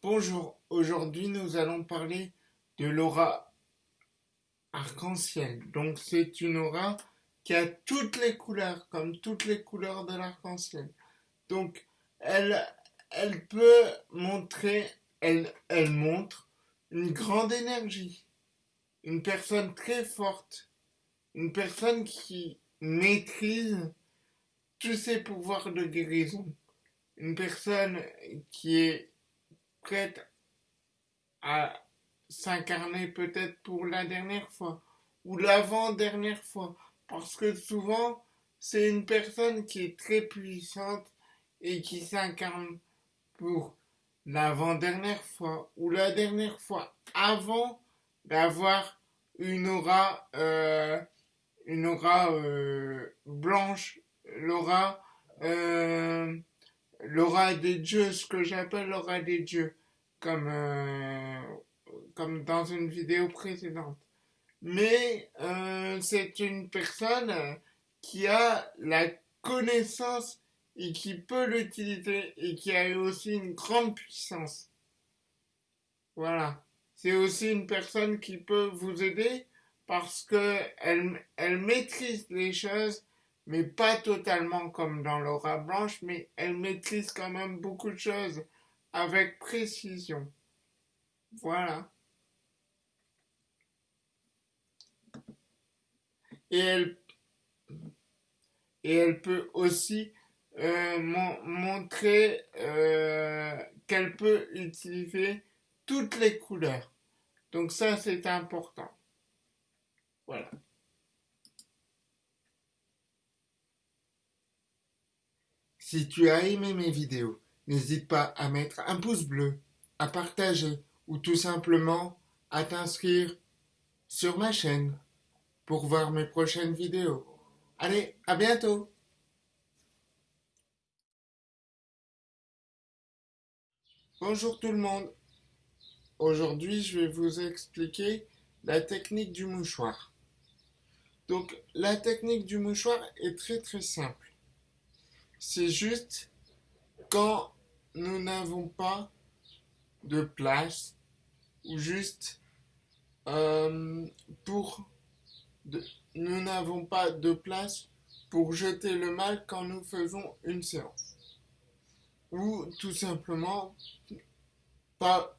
Bonjour, aujourd'hui nous allons parler de l'aura arc-en-ciel. Donc c'est une aura qui a toutes les couleurs, comme toutes les couleurs de l'arc-en-ciel. Donc elle, peut montrer, elle montre une grande énergie, une personne très forte, une personne qui maîtrise tous ses pouvoirs de guérison, une personne qui est prête à s'incarner peut-être pour la dernière fois ou l'avant-dernière fois. Parce que souvent, c'est une personne qui est très puissante et qui s'incarne pour l'avant-dernière fois ou la dernière fois avant d'avoir une aura, euh, une aura euh, blanche, l'aura euh, l'aura des dieux, ce que j'appelle l'aura des dieux, comme, euh, comme dans une vidéo précédente. Mais euh, c'est une personne qui a la connaissance et qui peut l'utiliser et qui a aussi une grande puissance. Voilà. C'est aussi une personne qui peut vous aider parce que elle, elle maîtrise les choses mais pas totalement comme dans l'aura blanche, mais elle maîtrise quand même beaucoup de choses avec précision. Voilà. Et elle, peut aussi euh, montrer euh, qu'elle peut utiliser toutes les couleurs. Donc ça, c'est important. Voilà. Si tu as aimé mes vidéos, n'hésite pas à mettre un pouce bleu, à partager ou tout simplement à t'inscrire sur ma chaîne pour voir mes prochaines vidéos. Allez, à bientôt Bonjour tout le monde Aujourd'hui, je vais vous expliquer la technique du mouchoir. Donc, la technique du mouchoir est très très simple. C'est juste quand nous n'avons pas de place ou juste euh, pour nous n'avons pas de place pour jeter le mal quand nous faisons une séance. Ou tout simplement pas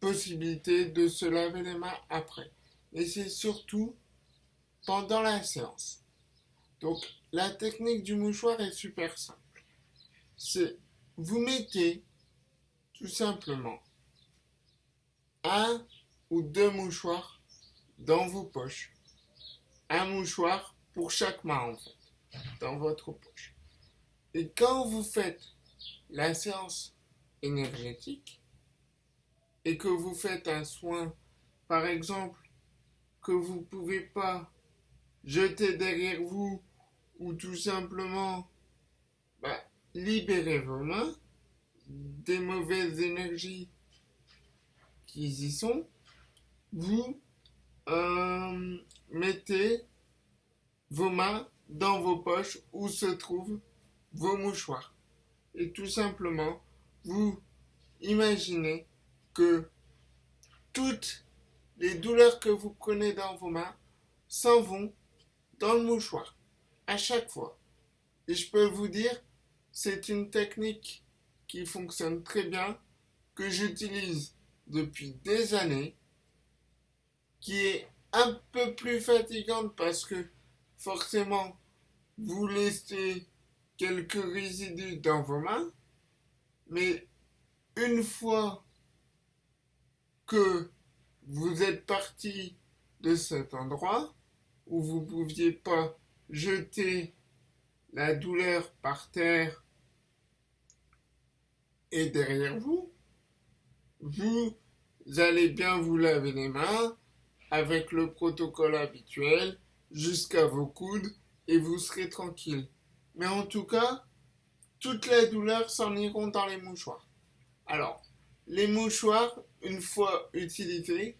possibilité de se laver les mains après. Et c'est surtout pendant la séance. Donc la technique du mouchoir est super simple. C'est vous mettez tout simplement un ou deux mouchoirs dans vos poches. Un mouchoir pour chaque main en fait, dans votre poche. Et quand vous faites la séance énergétique et que vous faites un soin, par exemple, que vous ne pouvez pas jeter derrière vous ou tout simplement bah, libérez vos mains des mauvaises énergies qui y sont, vous euh, mettez vos mains dans vos poches où se trouvent vos mouchoirs. Et tout simplement, vous imaginez que toutes les douleurs que vous prenez dans vos mains s'en vont dans le mouchoir à chaque fois. Et je peux vous dire, c'est une technique qui fonctionne très bien, que j'utilise depuis des années, qui est un peu plus fatigante parce que forcément, vous laissez quelques résidus dans vos mains, mais une fois que vous êtes parti de cet endroit où vous ne pouviez pas jeter la douleur par terre et derrière vous, vous allez bien vous laver les mains avec le protocole habituel jusqu'à vos coudes et vous serez tranquille. Mais en tout cas, toutes les douleurs s'en iront dans les mouchoirs. Alors, les mouchoirs, une fois utilisés,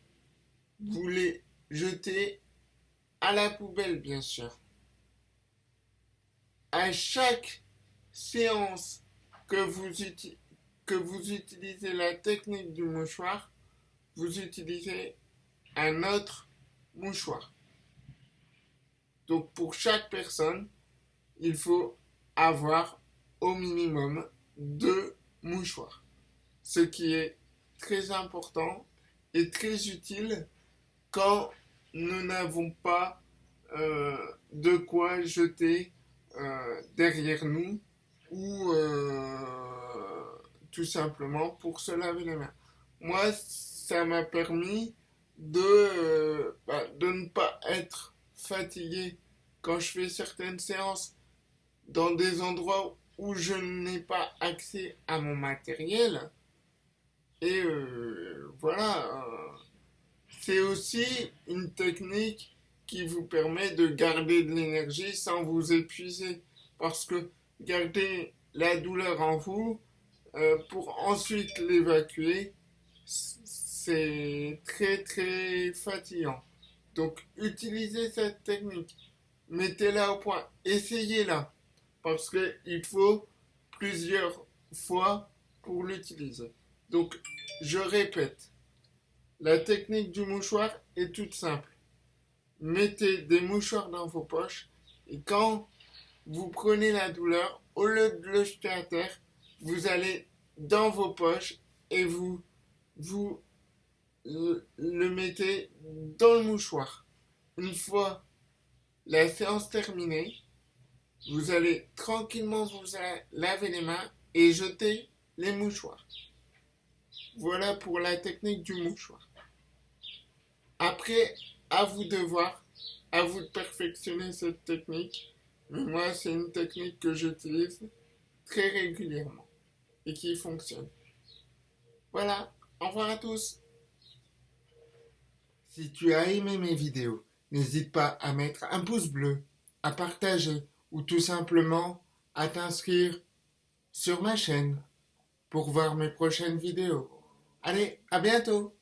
vous les jetez à la poubelle, bien sûr à chaque séance que vous, que vous utilisez la technique du mouchoir, vous utilisez un autre mouchoir. Donc pour chaque personne, il faut avoir au minimum deux mouchoirs. Ce qui est très important et très utile quand nous n'avons pas euh, de quoi jeter euh, derrière nous ou euh, tout simplement pour se laver les mains. Moi, ça m'a permis de, bah, de ne pas être fatigué quand je fais certaines séances dans des endroits où je n'ai pas accès à mon matériel. Et voilà, c'est aussi une technique qui vous permet de garder de l'énergie sans vous épuiser. Parce que garder la douleur en vous euh, pour ensuite l'évacuer, c'est très très fatigant. Donc utilisez cette technique, mettez-la au point, essayez-la, parce qu'il faut plusieurs fois pour l'utiliser. Donc je répète, la technique du mouchoir est toute simple. Mettez des mouchoirs dans vos poches et quand vous prenez la douleur, au lieu de le jeter à terre, vous allez dans vos poches et vous, vous le mettez dans le mouchoir. Une fois la séance terminée, vous allez tranquillement vous laver les mains et jeter les mouchoirs. Voilà pour la technique du mouchoir. Après à vous de voir, à vous de perfectionner cette technique. Mais moi, c'est une technique que j'utilise très régulièrement et qui fonctionne. Voilà, au revoir à tous. Si tu as aimé mes vidéos, n'hésite pas à mettre un pouce bleu, à partager ou tout simplement à t'inscrire sur ma chaîne pour voir mes prochaines vidéos. Allez, à bientôt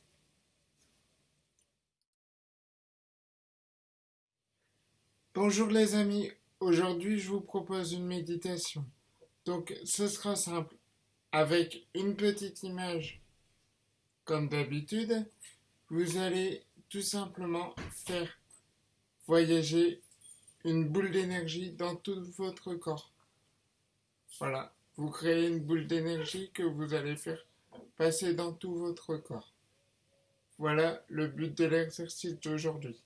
Bonjour les amis, aujourd'hui je vous propose une méditation. Donc ce sera simple, avec une petite image comme d'habitude, vous allez tout simplement faire voyager une boule d'énergie dans tout votre corps. Voilà, vous créez une boule d'énergie que vous allez faire passer dans tout votre corps. Voilà le but de l'exercice d'aujourd'hui.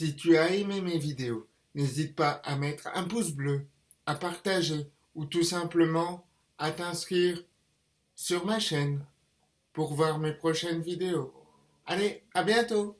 Si tu as aimé mes vidéos, n'hésite pas à mettre un pouce bleu, à partager ou tout simplement à t'inscrire sur ma chaîne pour voir mes prochaines vidéos. Allez, à bientôt!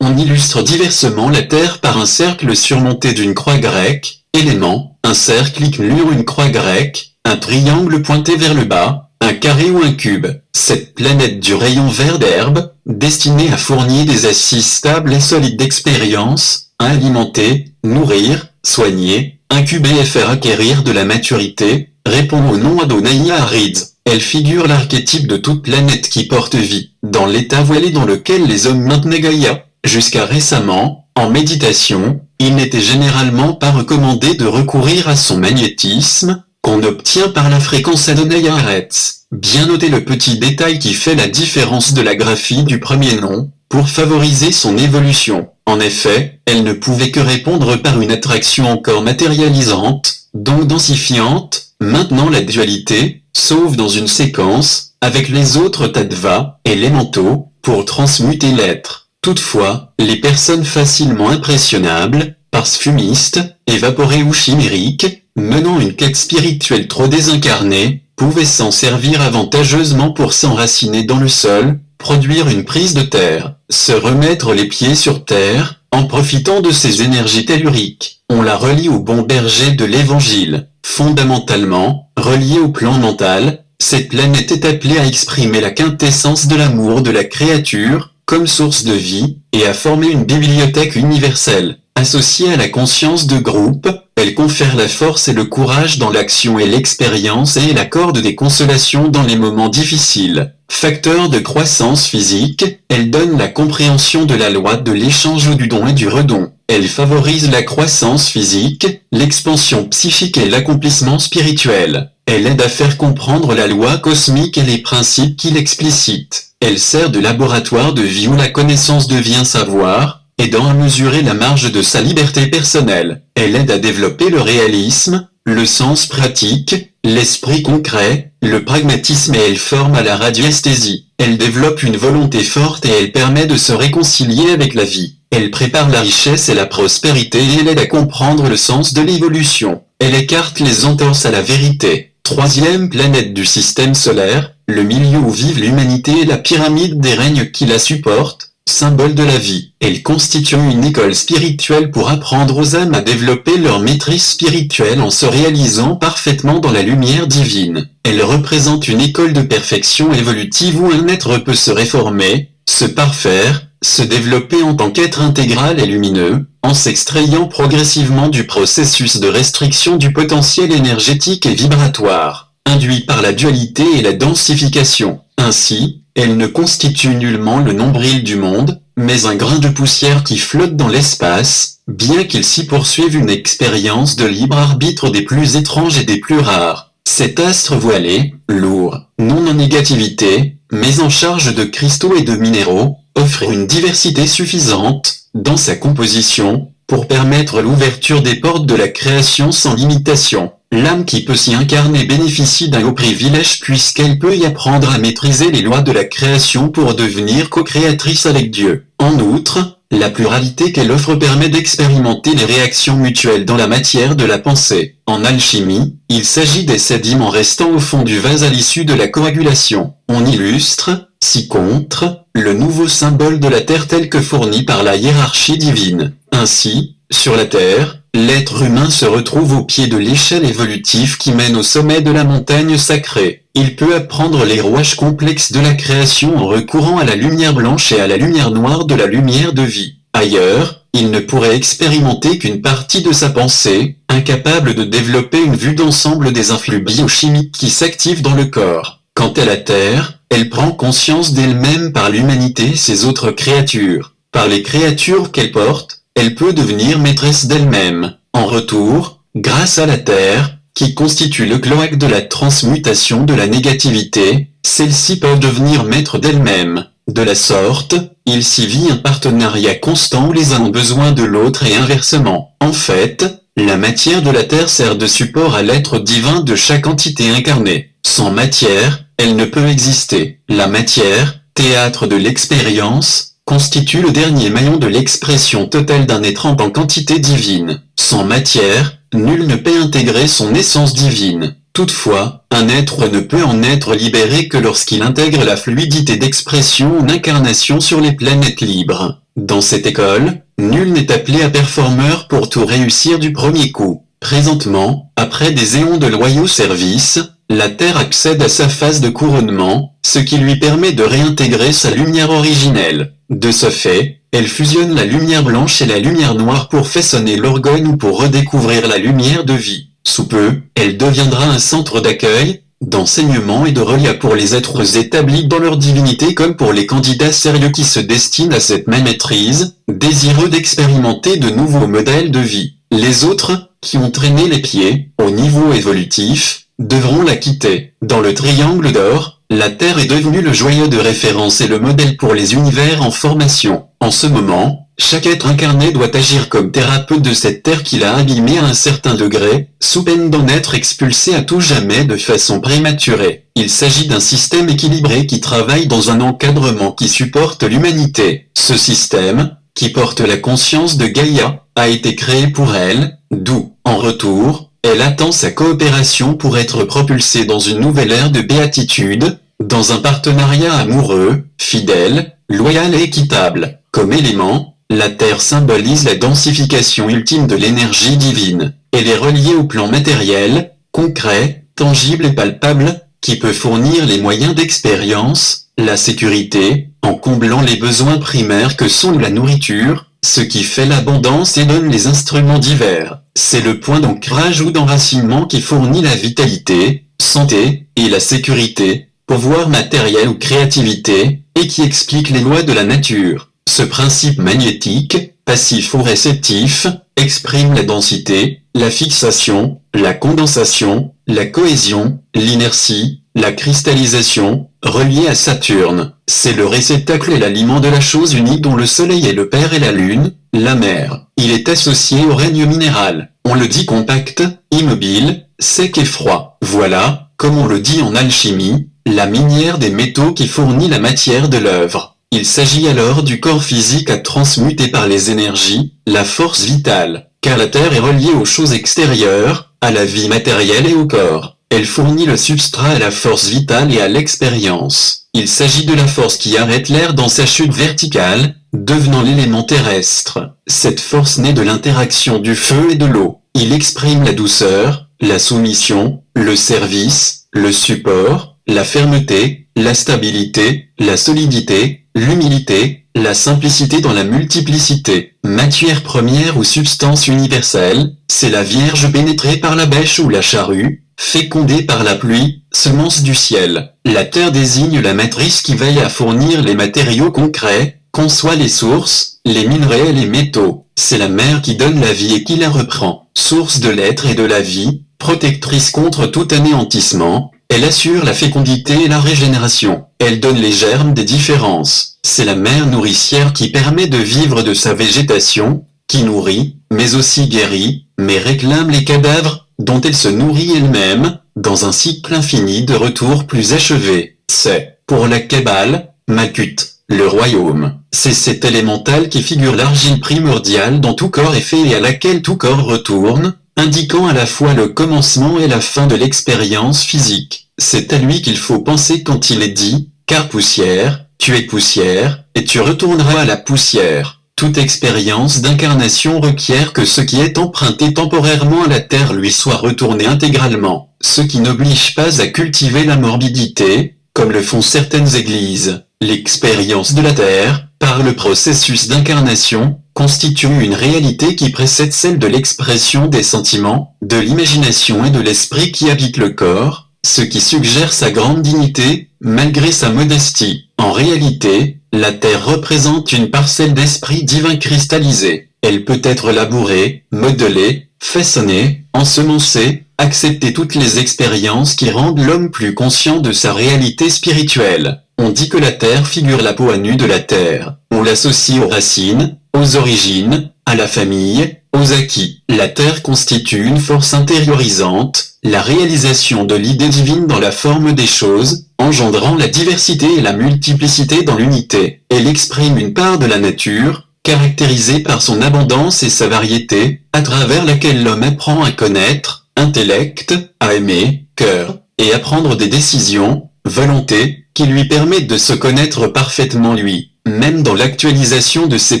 On illustre diversement la Terre par un cercle surmonté d'une croix grecque, élément, un cercle, une une croix grecque, un triangle pointé vers le bas, un carré ou un cube. Cette planète du rayon vert d'herbe, destinée à fournir des assises stables et solides d'expérience, à alimenter, nourrir, soigner, incuber et faire acquérir de la maturité, répond au nom Adonai Arids. Elle figure l'archétype de toute planète qui porte vie, dans l'état voilé dans lequel les hommes maintenaient Gaïa. Jusqu'à récemment, en méditation, il n'était généralement pas recommandé de recourir à son magnétisme, qu'on obtient par la fréquence Adonai Aretz. Bien noter le petit détail qui fait la différence de la graphie du premier nom, pour favoriser son évolution. En effet, elle ne pouvait que répondre par une attraction encore matérialisante, donc densifiante, maintenant la dualité, sauf dans une séquence, avec les autres tattva, élémentaux, pour transmuter l'être. Toutefois, les personnes facilement impressionnables, fumistes, évaporées ou chimériques, menant une quête spirituelle trop désincarnée, pouvaient s'en servir avantageusement pour s'enraciner dans le sol, produire une prise de terre, se remettre les pieds sur terre, en profitant de ces énergies telluriques. On la relie au bon berger de l'évangile. Fondamentalement, reliée au plan mental, cette planète est appelée à exprimer la quintessence de l'amour de la créature, comme source de vie, et à former une bibliothèque universelle. Associée à la conscience de groupe, elle confère la force et le courage dans l'action et l'expérience et elle accorde des consolations dans les moments difficiles. Facteur de croissance physique, elle donne la compréhension de la loi de l'échange du don et du redon. Elle favorise la croissance physique, l'expansion psychique et l'accomplissement spirituel. Elle aide à faire comprendre la loi cosmique et les principes qui l'explicitent. Elle sert de laboratoire de vie où la connaissance devient savoir, aidant à mesurer la marge de sa liberté personnelle. Elle aide à développer le réalisme, le sens pratique, l'esprit concret, le pragmatisme et elle forme à la radiesthésie. Elle développe une volonté forte et elle permet de se réconcilier avec la vie. Elle prépare la richesse et la prospérité et elle aide à comprendre le sens de l'évolution. Elle écarte les entorses à la vérité. Troisième planète du système solaire, le milieu où vive l'humanité et la pyramide des règnes qui la supportent, symbole de la vie. Elle constitue une école spirituelle pour apprendre aux âmes à développer leur maîtrise spirituelle en se réalisant parfaitement dans la lumière divine. Elle représente une école de perfection évolutive où un être peut se réformer, se parfaire, se développer en tant qu'être intégral et lumineux, en s'extrayant progressivement du processus de restriction du potentiel énergétique et vibratoire, induit par la dualité et la densification. Ainsi, elle ne constitue nullement le nombril du monde, mais un grain de poussière qui flotte dans l'espace, bien qu'il s'y poursuive une expérience de libre arbitre des plus étranges et des plus rares. Cet astre voilé, lourd, non en négativité, mais en charge de cristaux et de minéraux, offre une diversité suffisante, dans sa composition, pour permettre l'ouverture des portes de la création sans limitation. L'âme qui peut s'y incarner bénéficie d'un haut privilège puisqu'elle peut y apprendre à maîtriser les lois de la création pour devenir co-créatrice avec Dieu. En outre, la pluralité qu'elle offre permet d'expérimenter les réactions mutuelles dans la matière de la pensée. En alchimie, il s'agit des sédiments restant au fond du vase à l'issue de la coagulation. On illustre, si contre, le nouveau symbole de la Terre tel que fourni par la hiérarchie divine. Ainsi, sur la Terre, L'être humain se retrouve au pied de l'échelle évolutive qui mène au sommet de la montagne sacrée. Il peut apprendre les rouages complexes de la création en recourant à la lumière blanche et à la lumière noire de la lumière de vie. Ailleurs, il ne pourrait expérimenter qu'une partie de sa pensée, incapable de développer une vue d'ensemble des influx biochimiques qui s'activent dans le corps. Quant à la Terre, elle prend conscience d'elle-même par l'humanité et ses autres créatures. Par les créatures qu'elle porte, elle peut devenir maîtresse d'elle-même. En retour, grâce à la Terre, qui constitue le cloaque de la transmutation de la négativité, celle-ci peut devenir maître d'elle-même. De la sorte, il s'y vit un partenariat constant où les uns ont besoin de l'autre et inversement. En fait, La matière de la Terre sert de support à l'être divin de chaque entité incarnée. Sans matière, elle ne peut exister. La matière, théâtre de l'expérience, constitue le dernier maillon de l'expression totale d'un être en tant qu'entité divine. Sans matière, nul ne peut intégrer son essence divine. Toutefois, un être ne peut en être libéré que lorsqu'il intègre la fluidité d'expression ou d'incarnation sur les planètes libres. Dans cette école, nul n'est appelé à performeur pour tout réussir du premier coup. Présentement, après des éons de loyaux services, la Terre accède à sa phase de couronnement, ce qui lui permet de réintégrer sa lumière originelle. De ce fait, elle fusionne la lumière blanche et la lumière noire pour façonner l'orgone ou pour redécouvrir la lumière de vie. Sous peu, elle deviendra un centre d'accueil, d'enseignement et de relief pour les êtres établis dans leur divinité comme pour les candidats sérieux qui se destinent à cette même maîtrise, désireux d'expérimenter de nouveaux modèles de vie. Les autres, qui ont traîné les pieds, au niveau évolutif, devront la quitter. Dans le triangle d'or, la Terre est devenue le joyau de référence et le modèle pour les univers en formation. En ce moment, chaque être incarné doit agir comme thérapeute de cette terre qu'il a abîmée à un certain degré, sous peine d'en être expulsé à tout jamais de façon prématurée. Il s'agit d'un système équilibré qui travaille dans un encadrement qui supporte l'humanité. Ce système, qui porte la conscience de Gaïa, a été créé pour elle, d'où, en retour, elle attend sa coopération pour être propulsée dans une nouvelle ère de béatitude, dans un partenariat amoureux, fidèle, loyal et équitable. Comme élément, la Terre symbolise la densification ultime de l'énergie divine. Elle est reliée au plan matériel, concret, tangible et palpable, qui peut fournir les moyens d'expérience, la sécurité, en comblant les besoins primaires que sont la nourriture, ce qui fait l'abondance et donne les instruments divers. C'est le point d'ancrage ou d'enracinement qui fournit la vitalité, santé, et la sécurité, pouvoir matériel ou créativité, et qui explique les lois de la nature. Ce principe magnétique, passif ou réceptif, exprime la densité, la fixation, la condensation, la cohésion, l'inertie, la cristallisation, relié à Saturne. C'est le réceptacle et l'aliment de la chose unique dont le Soleil est le Père et la Lune, la mer. Il est associé au règne minéral. On le dit compact, immobile, sec et froid. Voilà, comme on le dit en alchimie, la minière des métaux qui fournit la matière de l'œuvre. Il s'agit alors du corps physique à transmuter par les énergies, la force vitale, car la Terre est reliée aux choses extérieures, à la vie matérielle et au corps. Elle fournit le substrat à la force vitale et à l'expérience. Il s'agit de la force qui arrête l'air dans sa chute verticale, devenant l'élément terrestre. Cette force naît de l'interaction du feu et de l'eau. Il exprime la douceur, la soumission, le service, le support, la fermeté, la stabilité, la solidité, l'humilité, la simplicité dans la multiplicité. Matière première ou substance universelle, c'est la Vierge pénétrée par la bêche ou la charrue, fécondée par la pluie, semence du ciel. La terre désigne la matrice qui veille à fournir les matériaux concrets, conçoit les sources, les minerais et les métaux. C'est la mer qui donne la vie et qui la reprend. Source de l'être et de la vie, protectrice contre tout anéantissement, elle assure la fécondité et la régénération. Elle donne les germes des différences. C'est la mère nourricière qui permet de vivre de sa végétation, qui nourrit, mais aussi guérit, mais réclame les cadavres, dont elle se nourrit elle-même, dans un cycle infini de retours plus achevés. C'est, pour la Kabbale, Makut, le royaume. C'est cet élémental qui figure l'argile primordiale dont tout corps est fait et à laquelle tout corps retourne, indiquant à la fois le commencement et la fin de l'expérience physique. C'est à lui qu'il faut penser quand il est dit, car poussière, tu es poussière, et tu retourneras à la poussière. Toute expérience d'incarnation requiert que ce qui est emprunté temporairement à la terre lui soit retourné intégralement, ce qui n'oblige pas à cultiver la morbidité, comme le font certaines églises. L'expérience de la terre, par le processus d'incarnation, constitue une réalité qui précède celle de l'expression des sentiments, de l'imagination et de l'esprit qui habite le corps, ce qui suggère sa grande dignité, malgré sa modestie. En réalité, la Terre représente une parcelle d'esprit divin cristallisé. Elle peut être labourée, modelée, façonnée, ensemencée, accepter toutes les expériences qui rendent l'homme plus conscient de sa réalité spirituelle. On dit que la Terre figure la peau à nu de la Terre. On l'associe aux racines, aux origines, à la famille, aux acquis. La Terre constitue une force intériorisante, la réalisation de l'idée divine dans la forme des choses, engendrant la diversité et la multiplicité dans l'unité. Elle exprime une part de la nature, caractérisée par son abondance et sa variété, à travers laquelle l'homme apprend à connaître, intellect, à aimer, cœur, et à prendre des décisions, volonté, qui lui permettent de se connaître parfaitement lui même dans l'actualisation de ses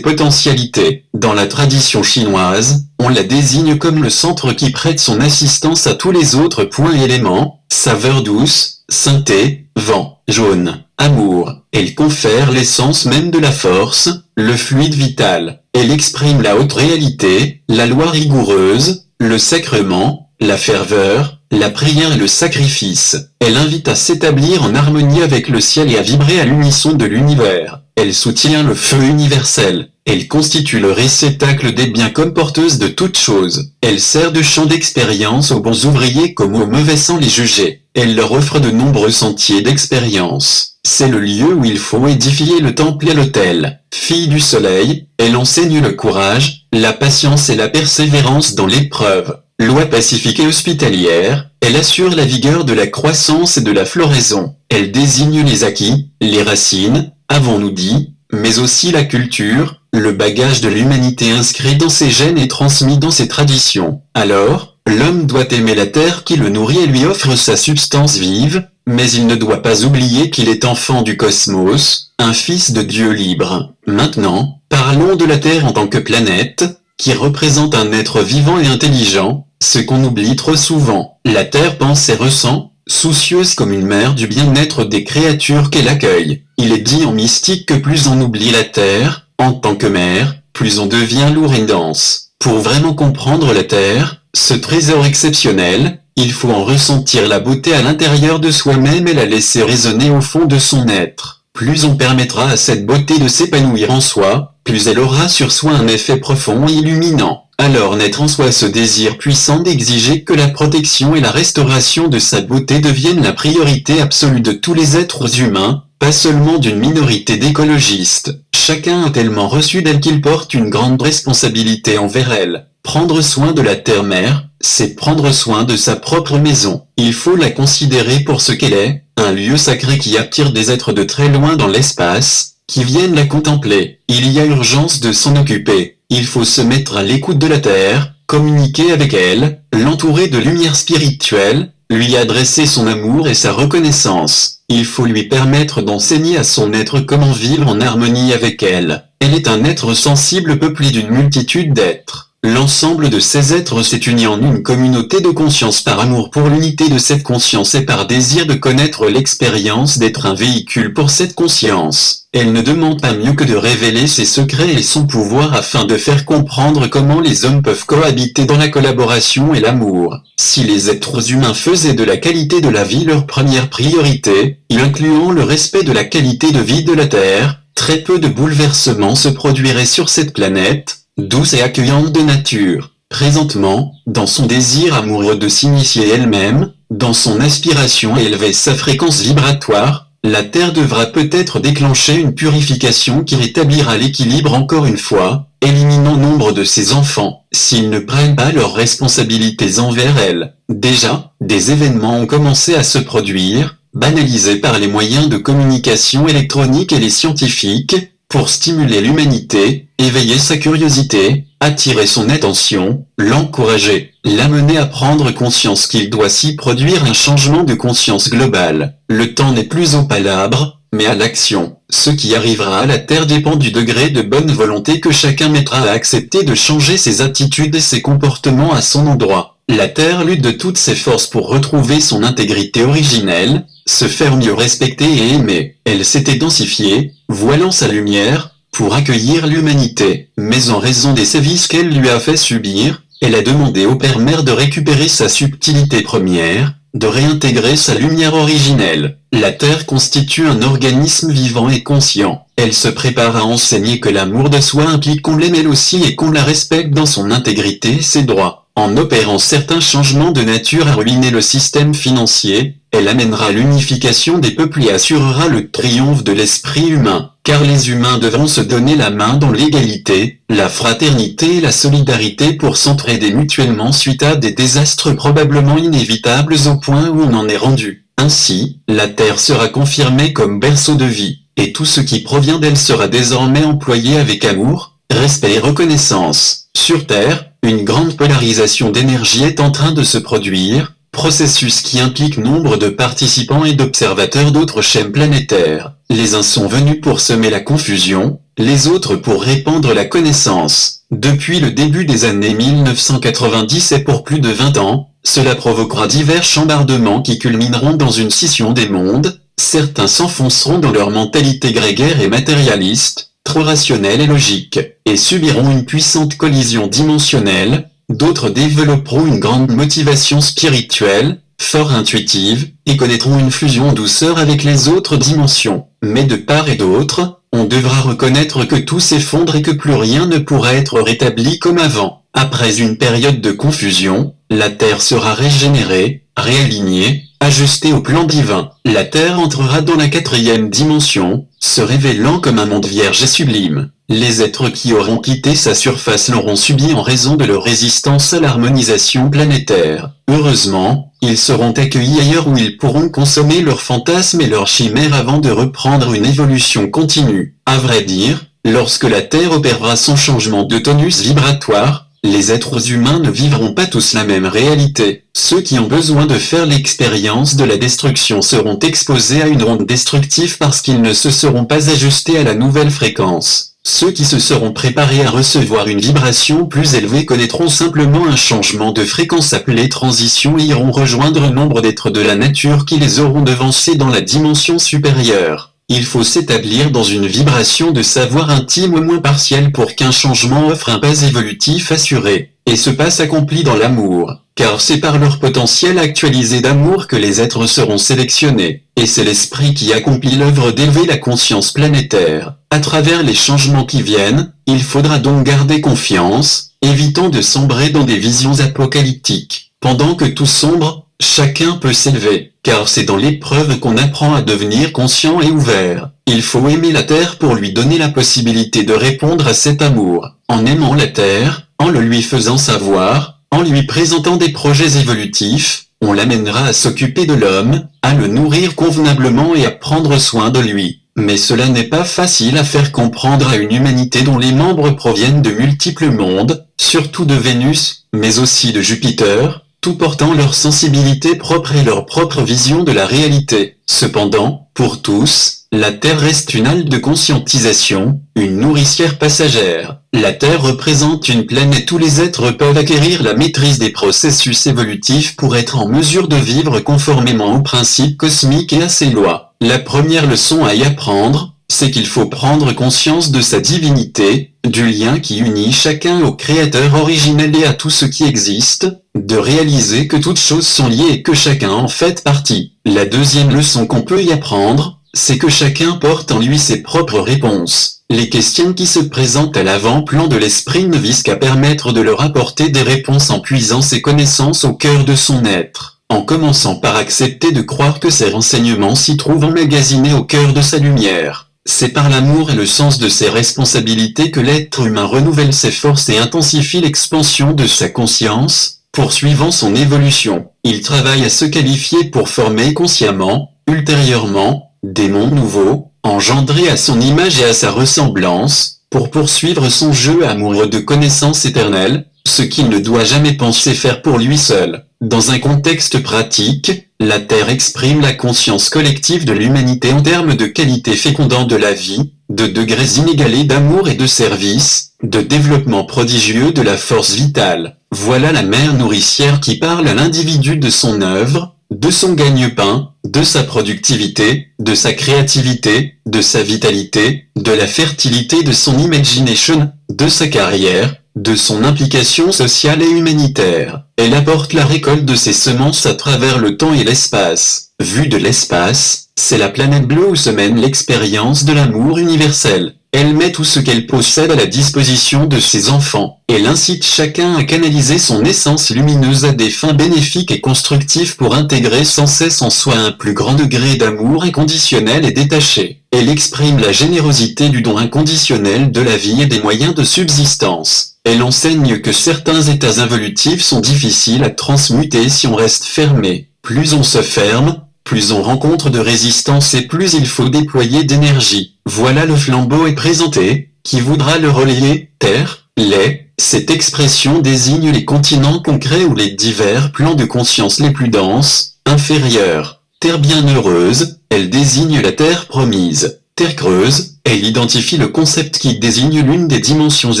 potentialités. Dans la tradition chinoise, on la désigne comme le centre qui prête son assistance à tous les autres points éléments, saveur douce, synthé, vent, jaune, amour. Elle confère l'essence même de la force, le fluide vital. Elle exprime la haute réalité, la loi rigoureuse, le sacrement, la ferveur, la prière et le sacrifice. Elle invite à s'établir en harmonie avec le ciel et à vibrer à l'unisson de l'univers. Elle soutient le feu universel. Elle constitue le réceptacle des biens comme porteuse de toutes choses. Elle sert de champ d'expérience aux bons ouvriers comme aux mauvais sans les juger. Elle leur offre de nombreux sentiers d'expérience. C'est le lieu où il faut édifier le temple et l'autel. Fille du soleil, elle enseigne le courage, la patience et la persévérance dans l'épreuve. Loi pacifique et hospitalière, elle assure la vigueur de la croissance et de la floraison. Elle désigne les acquis, les racines, avons-nous dit, mais aussi la culture, le bagage de l'humanité inscrit dans ses gènes et transmis dans ses traditions. Alors, l'homme doit aimer la terre qui le nourrit et lui offre sa substance vive, mais il ne doit pas oublier qu'il est enfant du cosmos, un fils de Dieu libre. Maintenant, parlons de la Terre en tant que planète, qui représente un être vivant et intelligent, ce qu'on oublie trop souvent. La Terre pense et ressent, soucieuse comme une mère du bien-être des créatures qu'elle accueille. Il est dit en mystique que plus on oublie la terre, en tant que mère, plus on devient lourd et dense. Pour vraiment comprendre la terre, ce trésor exceptionnel, il faut en ressentir la beauté à l'intérieur de soi-même et la laisser résonner au fond de son être. Plus on permettra à cette beauté de s'épanouir en soi, plus elle aura sur soi un effet profond et illuminant alors naître en soi ce désir puissant d'exiger que la protection et la restauration de sa beauté deviennent la priorité absolue de tous les êtres humains, pas seulement d'une minorité d'écologistes. Chacun a tellement reçu d'elle qu'il porte une grande responsabilité envers elle. Prendre soin de la terre-mère, c'est prendre soin de sa propre maison. Il faut la considérer pour ce qu'elle est, un lieu sacré qui attire des êtres de très loin dans l'espace, qui viennent la contempler. Il y a urgence de s'en occuper. Il faut se mettre à l'écoute de la Terre, communiquer avec elle, l'entourer de lumière spirituelle, lui adresser son amour et sa reconnaissance. Il faut lui permettre d'enseigner à son être comment vivre en harmonie avec elle. Elle est un être sensible peuplé d'une multitude d'êtres. L'ensemble de ces êtres s'est uni en une communauté de conscience par amour pour l'unité de cette conscience et par désir de connaître l'expérience d'être un véhicule pour cette conscience. Elle ne demande pas mieux que de révéler ses secrets et son pouvoir afin de faire comprendre comment les hommes peuvent cohabiter dans la collaboration et l'amour. Si les êtres humains faisaient de la qualité de la vie leur première priorité, incluant le respect de la qualité de vie de la Terre, très peu de bouleversements se produiraient sur cette planète, douce et accueillante de nature. Présentement, dans son désir amoureux de s'initier elle-même, dans son aspiration à élever sa fréquence vibratoire, la Terre devra peut-être déclencher une purification qui rétablira l'équilibre encore une fois, éliminant nombre de ses enfants, s'ils ne prennent pas leurs responsabilités envers elle. Déjà, des événements ont commencé à se produire, banalisés par les moyens de communication électronique et les scientifiques, pour stimuler l'humanité, éveiller sa curiosité, attirer son attention, l'encourager, l'amener à prendre conscience qu'il doit s'y produire un changement de conscience globale. Le temps n'est plus au palabre, mais à l'action. Ce qui arrivera à la Terre dépend du degré de bonne volonté que chacun mettra à accepter de changer ses attitudes et ses comportements à son endroit. La Terre lutte de toutes ses forces pour retrouver son intégrité originelle, se faire mieux respecter et aimer. Elle s'était densifiée, voilant sa lumière, pour accueillir l'humanité. Mais en raison des sévices qu'elle lui a fait subir, elle a demandé au Père-Mère de récupérer sa subtilité première, de réintégrer sa lumière originelle. La Terre constitue un organisme vivant et conscient. Elle se prépare à enseigner que l'amour de soi implique qu'on l'aime elle aussi et qu'on la respecte dans son intégrité et ses droits. En opérant certains changements de nature à ruiner le système financier, elle amènera l'unification des peuples et assurera le triomphe de l'esprit humain, car les humains devront se donner la main dans l'égalité, la fraternité et la solidarité pour s'entraider mutuellement suite à des désastres probablement inévitables au point où on en est rendu. Ainsi, la Terre sera confirmée comme berceau de vie, et tout ce qui provient d'elle sera désormais employé avec amour, respect et reconnaissance. Sur Terre, une grande polarisation d'énergie est en train de se produire, processus qui implique nombre de participants et d'observateurs d'autres chaînes planétaires. Les uns sont venus pour semer la confusion, les autres pour répandre la connaissance. Depuis le début des années 1990 et pour plus de 20 ans, cela provoquera divers chambardements qui culmineront dans une scission des mondes, certains s'enfonceront dans leur mentalité grégaire et matérialiste, trop rationnelle et logique, et subiront une puissante collision dimensionnelle, d'autres développeront une grande motivation spirituelle, fort intuitive, et connaîtront une fusion douceur avec les autres dimensions. Mais de part et d'autre, on devra reconnaître que tout s'effondre et que plus rien ne pourra être rétabli comme avant. Après une période de confusion, la Terre sera régénérée, réalignée, ajustée au plan divin. La Terre entrera dans la quatrième dimension, se révélant comme un monde vierge et sublime. Les êtres qui auront quitté sa surface l'auront subi en raison de leur résistance à l'harmonisation planétaire. Heureusement, ils seront accueillis ailleurs où ils pourront consommer leurs fantasmes et leurs chimères avant de reprendre une évolution continue. À vrai dire, lorsque la Terre opérera son changement de tonus vibratoire, les êtres humains ne vivront pas tous la même réalité. Ceux qui ont besoin de faire l'expérience de la destruction seront exposés à une onde destructive parce qu'ils ne se seront pas ajustés à la nouvelle fréquence. Ceux qui se seront préparés à recevoir une vibration plus élevée connaîtront simplement un changement de fréquence appelé transition et iront rejoindre nombre d'êtres de la nature qui les auront devancés dans la dimension supérieure. Il faut s'établir dans une vibration de savoir intime ou moins partiel pour qu'un changement offre un pas évolutif assuré, et ce pas s'accomplit dans l'amour, car c'est par leur potentiel actualisé d'amour que les êtres seront sélectionnés, et c'est l'esprit qui accomplit l'œuvre d'élever la conscience planétaire. À travers les changements qui viennent, il faudra donc garder confiance, évitant de sombrer dans des visions apocalyptiques. Pendant que tout sombre, chacun peut s'élever, car c'est dans l'épreuve qu'on apprend à devenir conscient et ouvert. Il faut aimer la Terre pour lui donner la possibilité de répondre à cet amour. En aimant la Terre, en le lui faisant savoir, en lui présentant des projets évolutifs, on l'amènera à s'occuper de l'homme, à le nourrir convenablement et à prendre soin de lui. Mais cela n'est pas facile à faire comprendre à une humanité dont les membres proviennent de multiples mondes, surtout de Vénus, mais aussi de Jupiter, tout portant leur sensibilité propre et leur propre vision de la réalité. Cependant, pour tous, la Terre reste une halte de conscientisation, une nourricière passagère. La Terre représente une plaine et tous les êtres peuvent acquérir la maîtrise des processus évolutifs pour être en mesure de vivre conformément aux principes cosmiques et à ses lois. La première leçon à y apprendre, c'est qu'il faut prendre conscience de sa divinité, du lien qui unit chacun au Créateur originel et à tout ce qui existe, de réaliser que toutes choses sont liées et que chacun en fait partie. La deuxième leçon qu'on peut y apprendre, c'est que chacun porte en lui ses propres réponses. Les questions qui se présentent à l'avant-plan de l'esprit ne visent qu'à permettre de leur apporter des réponses en puisant ses connaissances au cœur de son être en commençant par accepter de croire que ces renseignements s'y trouvent emmagasinés au cœur de sa lumière. C'est par l'amour et le sens de ses responsabilités que l'être humain renouvelle ses forces et intensifie l'expansion de sa conscience, poursuivant son évolution. Il travaille à se qualifier pour former consciemment, ultérieurement, des mondes nouveaux, engendrés à son image et à sa ressemblance, pour poursuivre son jeu amoureux de connaissances éternelles, ce qu'il ne doit jamais penser faire pour lui seul. Dans un contexte pratique, la Terre exprime la conscience collective de l'humanité en termes de qualité fécondant de la vie, de degrés inégalés d'amour et de service, de développement prodigieux de la force vitale. Voilà la mère nourricière qui parle à l'individu de son œuvre, de son gagne-pain, de sa productivité, de sa créativité, de sa vitalité, de la fertilité de son imagination, de sa carrière, de son implication sociale et humanitaire. Elle apporte la récolte de ses semences à travers le temps et l'espace. Vue de l'espace, c'est la planète bleue où se mène l'expérience de l'amour universel. Elle met tout ce qu'elle possède à la disposition de ses enfants. Elle incite chacun à canaliser son essence lumineuse à des fins bénéfiques et constructives pour intégrer sans cesse en soi un plus grand degré d'amour inconditionnel et détaché. Elle exprime la générosité du don inconditionnel de la vie et des moyens de subsistance. Elle enseigne que certains états involutifs sont difficiles à transmuter si on reste fermé. Plus on se ferme, plus on rencontre de résistance et plus il faut déployer d'énergie. Voilà le flambeau est présenté, qui voudra le relayer, terre, lait, cette expression désigne les continents concrets ou les divers plans de conscience les plus denses, inférieurs. Terre bienheureuse, elle désigne la terre promise. Terre creuse, elle identifie le concept qui désigne l'une des dimensions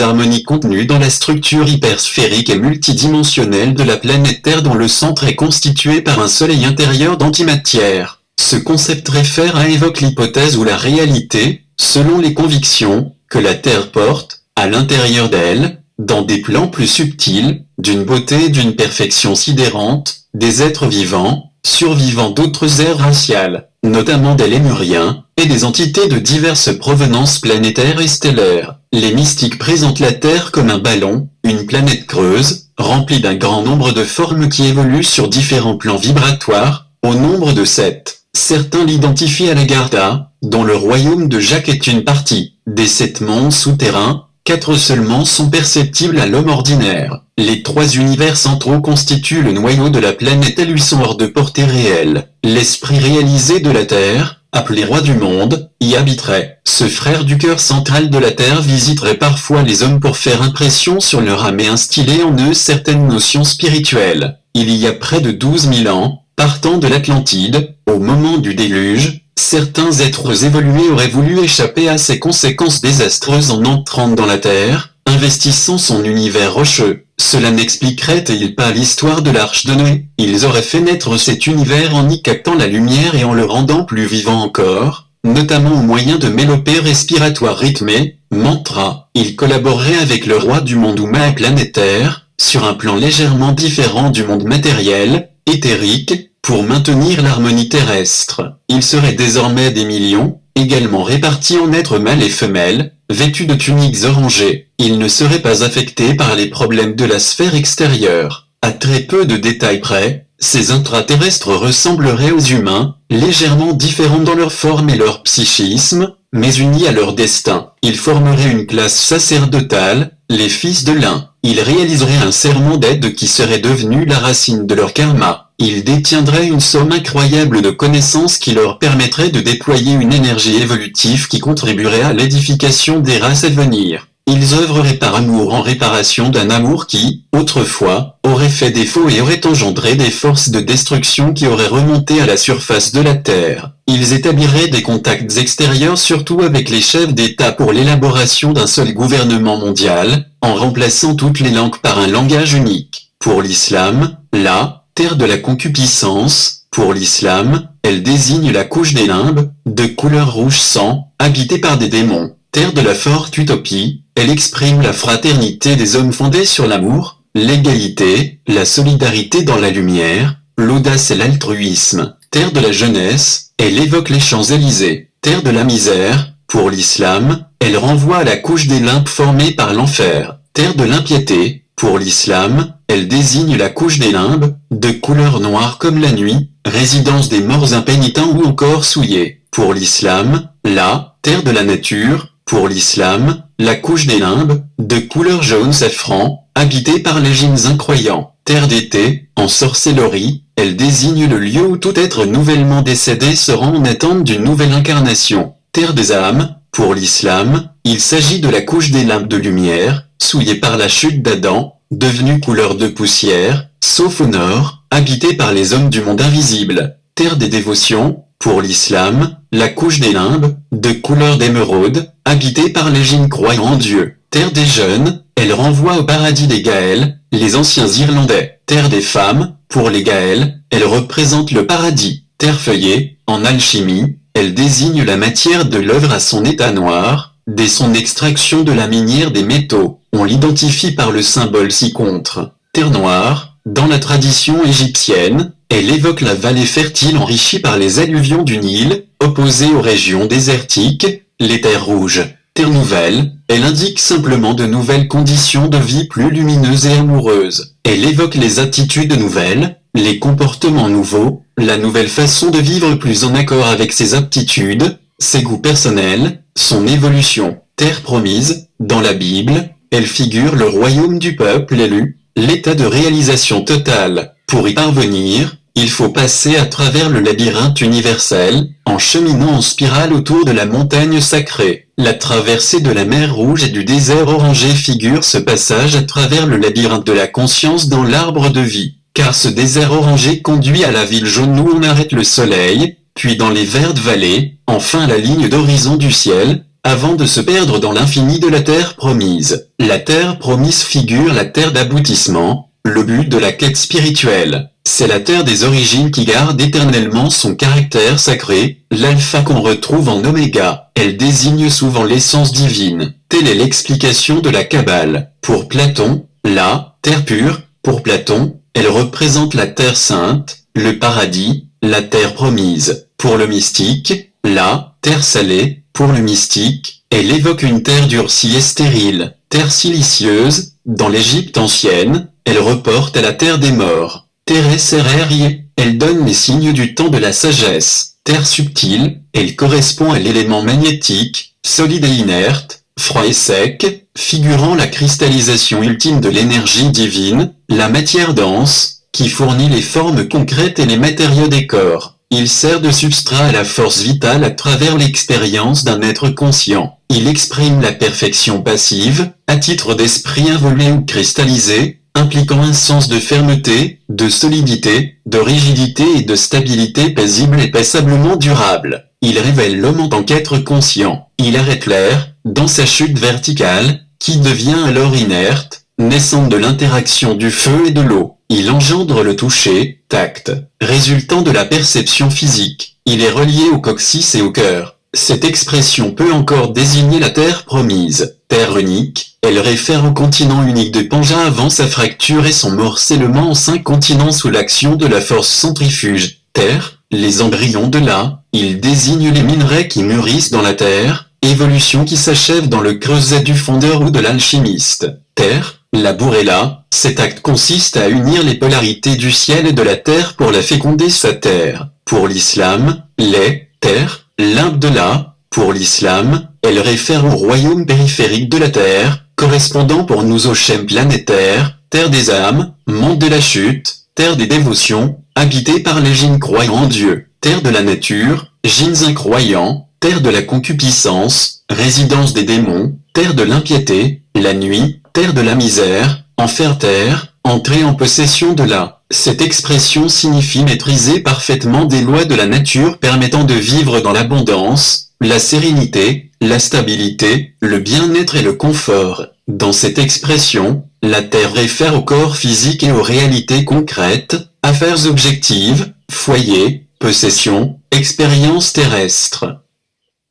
harmoniques contenues dans la structure hypersphérique et multidimensionnelle de la planète Terre dont le centre est constitué par un soleil intérieur d'antimatière. Ce concept réfère à évoque l'hypothèse ou la réalité, selon les convictions, que la Terre porte, à l'intérieur d'elle, dans des plans plus subtils, d'une beauté et d'une perfection sidérante, des êtres vivants, survivants d'autres ères raciales notamment des lémuriens, et des entités de diverses provenances planétaires et stellaires. Les mystiques présentent la Terre comme un ballon, une planète creuse, remplie d'un grand nombre de formes qui évoluent sur différents plans vibratoires, au nombre de sept. Certains l'identifient à la Garda, dont le royaume de Jacques est une partie. Des sept mondes souterrains, quatre seulement sont perceptibles à l'homme ordinaire. Les trois univers centraux constituent le noyau de la planète et lui sont hors de portée réelle. L'esprit réalisé de la Terre, appelé roi du monde, y habiterait. Ce frère du cœur central de la Terre visiterait parfois les hommes pour faire impression sur leur âme et instiller en eux certaines notions spirituelles. Il y a près de douze mille ans, partant de l'Atlantide, au moment du déluge, Certains êtres évolués auraient voulu échapper à ces conséquences désastreuses en entrant dans la Terre, investissant son univers rocheux. Cela n'expliquerait-il pas l'histoire de l'arche de Noé? Ils auraient fait naître cet univers en y captant la lumière et en le rendant plus vivant encore, notamment au moyen de mélopées respiratoires rythmées, mantra. Ils collaboreraient avec le roi du monde Uma planétaire, sur un plan légèrement différent du monde matériel, éthérique, pour maintenir l'harmonie terrestre, il serait désormais des millions, également répartis en êtres mâles et femelles, vêtus de tuniques orangées. Ils ne seraient pas affectés par les problèmes de la sphère extérieure. À très peu de détails près, ces intraterrestres ressembleraient aux humains, légèrement différents dans leur forme et leur psychisme, mais unis à leur destin. Ils formeraient une classe sacerdotale, les fils de l'un. Ils réaliseraient un serment d'aide qui serait devenu la racine de leur karma. Ils détiendraient une somme incroyable de connaissances qui leur permettrait de déployer une énergie évolutive qui contribuerait à l'édification des races à venir. Ils œuvreraient par amour en réparation d'un amour qui, autrefois, aurait fait défaut et aurait engendré des forces de destruction qui auraient remonté à la surface de la Terre. Ils établiraient des contacts extérieurs surtout avec les chefs d'État pour l'élaboration d'un seul gouvernement mondial, en remplaçant toutes les langues par un langage unique. Pour l'islam, là, terre de la concupiscence, pour l'islam, elle désigne la couche des limbes, de couleur rouge sang, habitée par des démons. Terre de la forte utopie, elle exprime la fraternité des hommes fondés sur l'amour, l'égalité, la solidarité dans la lumière, l'audace et l'altruisme. Terre de la jeunesse, elle évoque les Champs-Élysées. Terre de la misère, pour l'islam, elle renvoie à la couche des limbes formée par l'enfer. Terre de l'impiété, pour l'islam, elle désigne la couche des limbes, de couleur noire comme la nuit, résidence des morts impénitents ou encore souillés. Pour l'islam, la terre de la nature, pour l'islam, la couche des limbes, de couleur jaune safran, habitée par les gîmes incroyants. Terre d'été, en sorcellerie, elle désigne le lieu où tout être nouvellement décédé se rend en attente d'une nouvelle incarnation. Terre des âmes, pour l'islam, il s'agit de la couche des limbes de lumière, souillée par la chute d'Adam, devenue couleur de poussière, sauf au nord, habité par les hommes du monde invisible, terre des dévotions, pour l'islam, la couche des limbes, de couleur d'émeraude, habitée par les gînes croyants en Dieu, terre des jeunes, elle renvoie au paradis des Gaëls, les anciens Irlandais, terre des femmes, pour les Gaëls, elle représente le paradis, terre feuillée, en alchimie, elle désigne la matière de l'œuvre à son état noir, dès son extraction de la minière des métaux, on l'identifie par le symbole ci-contre. Terre noire, dans la tradition égyptienne, elle évoque la vallée fertile enrichie par les alluvions du Nil, opposée aux régions désertiques, les terres rouges. Terre nouvelle, elle indique simplement de nouvelles conditions de vie plus lumineuses et amoureuses. Elle évoque les attitudes nouvelles, les comportements nouveaux, la nouvelle façon de vivre plus en accord avec ses aptitudes, ses goûts personnels, son évolution. Terre promise, dans la Bible, elle figure le royaume du peuple élu, l'état de réalisation totale. Pour y parvenir, il faut passer à travers le labyrinthe universel, en cheminant en spirale autour de la montagne sacrée. La traversée de la mer Rouge et du désert orangé figure ce passage à travers le labyrinthe de la conscience dans l'arbre de vie. Car ce désert orangé conduit à la ville jaune où on arrête le soleil, puis dans les vertes vallées, enfin la ligne d'horizon du ciel, avant de se perdre dans l'infini de la terre promise. La terre promise figure la terre d'aboutissement, le but de la quête spirituelle. C'est la terre des origines qui garde éternellement son caractère sacré, l'alpha qu'on retrouve en oméga. Elle désigne souvent l'essence divine. Telle est l'explication de la Kabbale. Pour Platon, la terre pure, pour Platon, elle représente la terre sainte, le paradis, la terre promise. Pour le mystique, la terre salée, pour le mystique, elle évoque une terre durcie et stérile, terre silicieuse, dans l'Égypte ancienne, elle reporte à la terre des morts. Terre Serrerie, elle donne les signes du temps de la sagesse. Terre subtile, elle correspond à l'élément magnétique, solide et inerte, froid et sec, figurant la cristallisation ultime de l'énergie divine, la matière dense, qui fournit les formes concrètes et les matériaux des corps. Il sert de substrat à la force vitale à travers l'expérience d'un être conscient. Il exprime la perfection passive, à titre d'esprit involé ou cristallisé, impliquant un sens de fermeté, de solidité, de rigidité et de stabilité paisible et passablement durable. Il révèle l'homme en tant qu'être conscient. Il arrête l'air, dans sa chute verticale, qui devient alors inerte, naissant de l'interaction du feu et de l'eau. Il engendre le toucher, tact, résultant de la perception physique. Il est relié au coccyx et au cœur. Cette expression peut encore désigner la terre promise, terre unique, elle réfère au continent unique de Pangea avant sa fracture et son morcellement en cinq continents sous l'action de la force centrifuge. Terre, les embryons de la, il désigne les minerais qui mûrissent dans la terre, évolution qui s'achève dans le creuset du fondeur ou de l'alchimiste. Terre, la là, cet acte consiste à unir les polarités du ciel et de la terre pour la féconder sa terre. Pour l'islam, les, terre, la, pour l'islam, elle réfère au royaume périphérique de la Terre, correspondant pour nous au schème planétaire, terre des âmes, monde de la chute, terre des dévotions, habité par les gines croyants en Dieu, terre de la nature, gines incroyants, terre de la concupiscence, résidence des démons, terre de l'impiété, la nuit, terre de la misère, enfer-terre, entrée en possession de la cette expression signifie maîtriser parfaitement des lois de la nature permettant de vivre dans l'abondance, la sérénité, la stabilité, le bien-être et le confort. Dans cette expression, la Terre réfère au corps physique et aux réalités concrètes, affaires objectives, foyer, possession, expérience terrestre.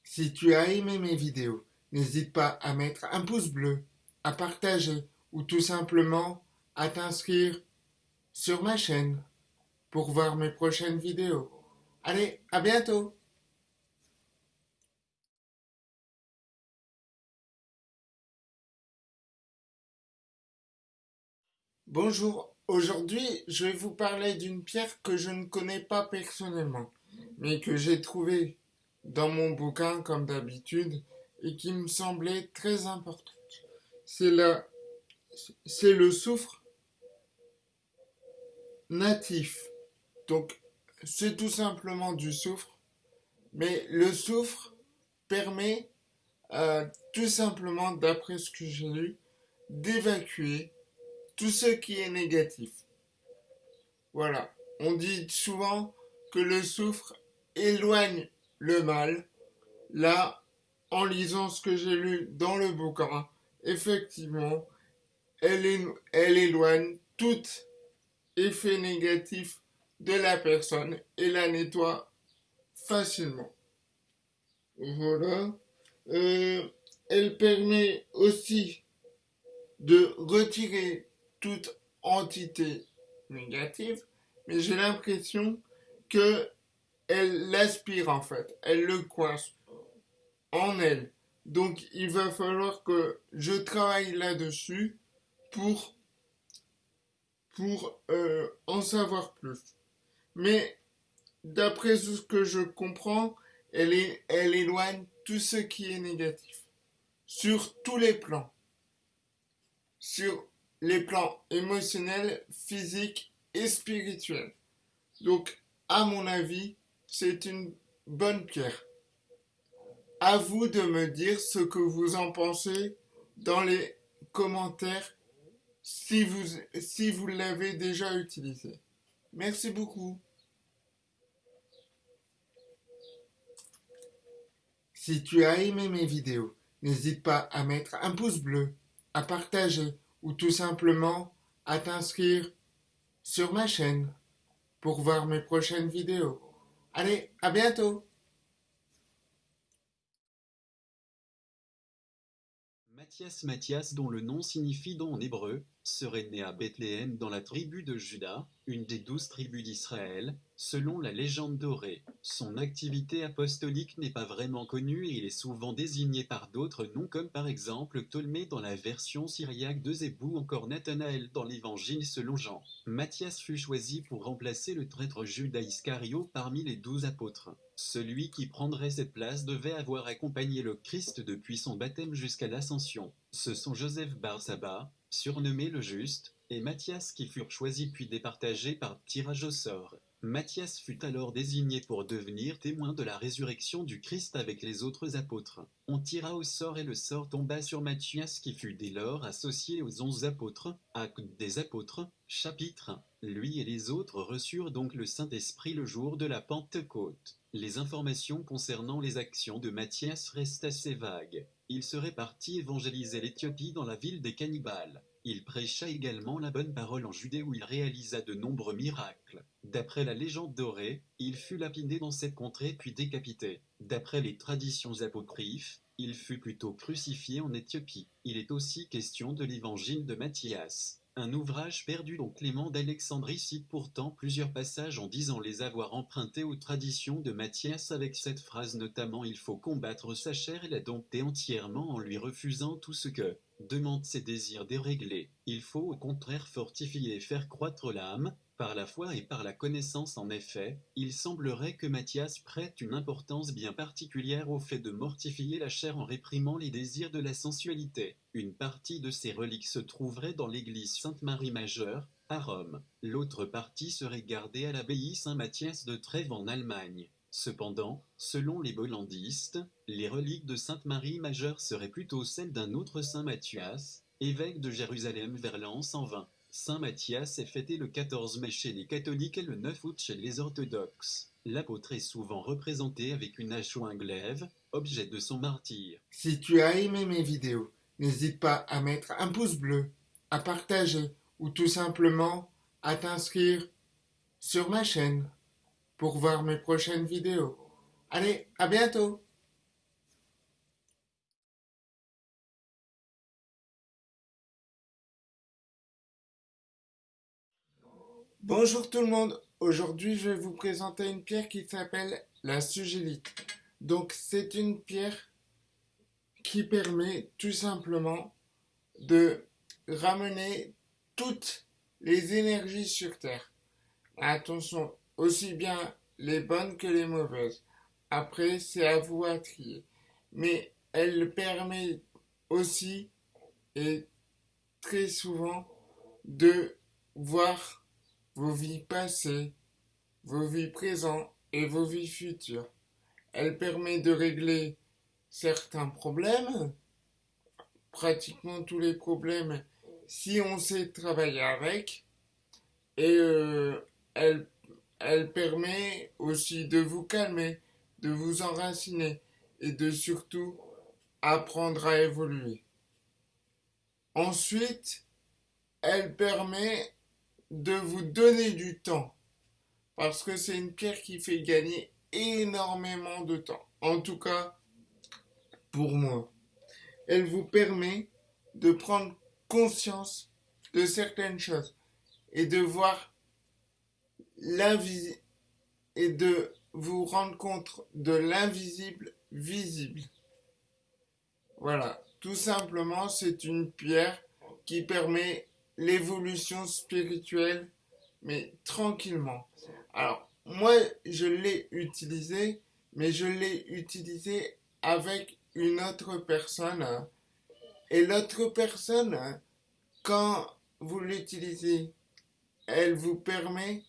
Si tu as aimé mes vidéos, n'hésite pas à mettre un pouce bleu, à partager ou tout simplement à t'inscrire sur ma chaîne pour voir mes prochaines vidéos. Allez, à bientôt Bonjour, aujourd'hui je vais vous parler d'une pierre que je ne connais pas personnellement, mais que j'ai trouvée dans mon bouquin comme d'habitude et qui me semblait très importante. C'est le soufre natif. Donc, c'est tout simplement du soufre. Mais le soufre permet euh, tout simplement, d'après ce que j'ai lu, d'évacuer tout ce qui est négatif. Voilà. On dit souvent que le soufre éloigne le mal. Là, en lisant ce que j'ai lu dans le bouquin, effectivement, elle, elle éloigne toute effet négatif de la personne et la nettoie facilement. Voilà. Euh, elle permet aussi de retirer toute entité négative, mais j'ai l'impression que elle l'aspire en fait, elle le coince en elle. Donc il va falloir que je travaille là-dessus pour, euh, en savoir plus. Mais d'après ce que je comprends, elle, elle éloigne tout ce qui est négatif. Sur tous les plans. Sur les plans émotionnels, physiques et spirituels. Donc, à mon avis, c'est une bonne pierre. À vous de me dire ce que vous en pensez dans les commentaires si vous, si vous l'avez déjà utilisé. Merci beaucoup. Si tu as aimé mes vidéos, n'hésite pas à mettre un pouce bleu, à partager ou tout simplement à t'inscrire sur ma chaîne pour voir mes prochaines vidéos. Allez, à bientôt Matthias Matthias dont le nom signifie don en hébreu, serait né à Bethléem dans la tribu de Juda, une des douze tribus d'Israël, selon la légende dorée. Son activité apostolique n'est pas vraiment connue et il est souvent désigné par d'autres noms comme par exemple Ptolémée dans la version syriaque de Zébou ou encore Nathanaël dans l'évangile selon Jean. Matthias fut choisi pour remplacer le traître Judas Iscario parmi les douze apôtres. Celui qui prendrait cette place devait avoir accompagné le Christ depuis son baptême jusqu'à l'ascension. Ce sont Joseph Barsaba, surnommé le Juste, et Matthias qui furent choisis puis départagés par tirage au sort. Matthias fut alors désigné pour devenir témoin de la résurrection du Christ avec les autres apôtres. On tira au sort et le sort tomba sur Matthias qui fut dès lors associé aux onze apôtres, acte des apôtres, chapitre. Lui et les autres reçurent donc le Saint-Esprit le jour de la Pentecôte. Les informations concernant les actions de Matthias restent assez vagues. Il serait parti évangéliser l'Éthiopie dans la ville des cannibales. Il prêcha également la bonne parole en Judée où il réalisa de nombreux miracles. D'après la légende dorée, il fut lapidé dans cette contrée puis décapité. D'après les traditions apocryphes, il fut plutôt crucifié en Éthiopie. Il est aussi question de l'évangile de Matthias. Un ouvrage perdu dont Clément d'Alexandrie cite pourtant plusieurs passages en disant les avoir empruntés aux traditions de Matthias avec cette phrase notamment il faut combattre sa chair et la dompter entièrement en lui refusant tout ce que demande ses désirs déréglés. Il faut au contraire fortifier et faire croître l'âme, par la foi et par la connaissance en effet, il semblerait que Matthias prête une importance bien particulière au fait de mortifier la chair en réprimant les désirs de la sensualité. Une partie de ces reliques se trouverait dans l'église Sainte-Marie Majeure, à Rome. L'autre partie serait gardée à l'abbaye Saint-Mathias de Trèves en Allemagne. Cependant, selon les bollandistes, les reliques de Sainte Marie Majeure seraient plutôt celles d'un autre Saint Mathias, évêque de Jérusalem vers l'an 120. Saint Matthias est fêté le 14 mai chez les catholiques et le 9 août chez les orthodoxes. L'apôtre est souvent représenté avec une hache ou un glaive, objet de son martyr. Si tu as aimé mes vidéos, n'hésite pas à mettre un pouce bleu, à partager ou tout simplement à t'inscrire sur ma chaîne pour voir mes prochaines vidéos. Allez, à bientôt Bonjour tout le monde, aujourd'hui je vais vous présenter une pierre qui s'appelle la sugélite. Donc c'est une pierre qui permet tout simplement de ramener toutes les énergies sur Terre. Attention, aussi bien les bonnes que les mauvaises. Après, c'est à vous à trier. Mais elle permet aussi, et très souvent, de voir vos vies passées, vos vies présentes et vos vies futures. Elle permet de régler certains problèmes, pratiquement tous les problèmes, si on sait travailler avec. Et euh, elle, elle permet aussi de vous calmer, de vous enraciner et de surtout apprendre à évoluer. Ensuite, elle permet de vous donner du temps. Parce que c'est une pierre qui fait gagner énormément de temps. En tout cas, pour moi. Elle vous permet de prendre conscience de certaines choses et de voir l'invisible et de vous rendre compte de l'invisible visible. Voilà, tout simplement, c'est une pierre qui permet l'évolution spirituelle, mais tranquillement. Alors, moi, je l'ai utilisé, mais je l'ai utilisé avec une autre personne. Et l'autre personne, quand vous l'utilisez, elle vous permet,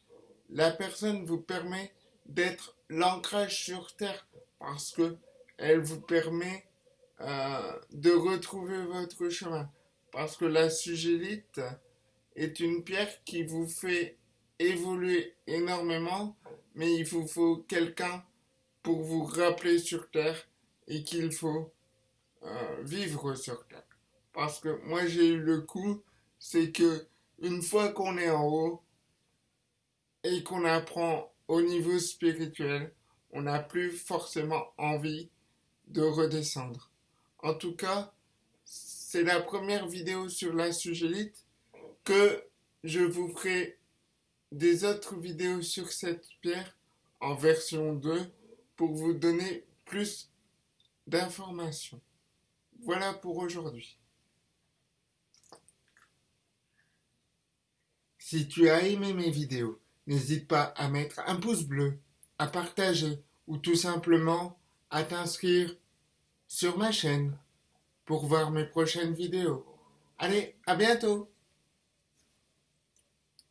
la personne vous permet d'être l'ancrage sur terre parce que elle vous permet euh, de retrouver votre chemin. Parce que la sugélite est une pierre qui vous fait évoluer énormément, mais il vous faut quelqu'un pour vous rappeler sur Terre et qu'il faut euh, vivre sur Terre. Parce que moi j'ai eu le coup, c'est que une fois qu'on est en haut et qu'on apprend au niveau spirituel, on n'a plus forcément envie de redescendre. En tout cas, c'est la première vidéo sur la sugélite que je vous ferai des autres vidéos sur cette pierre en version 2 pour vous donner plus d'informations. Voilà pour aujourd'hui. Si tu as aimé mes vidéos, n'hésite pas à mettre un pouce bleu, à partager ou tout simplement à t'inscrire sur ma chaîne pour voir mes prochaines vidéos. Allez, à bientôt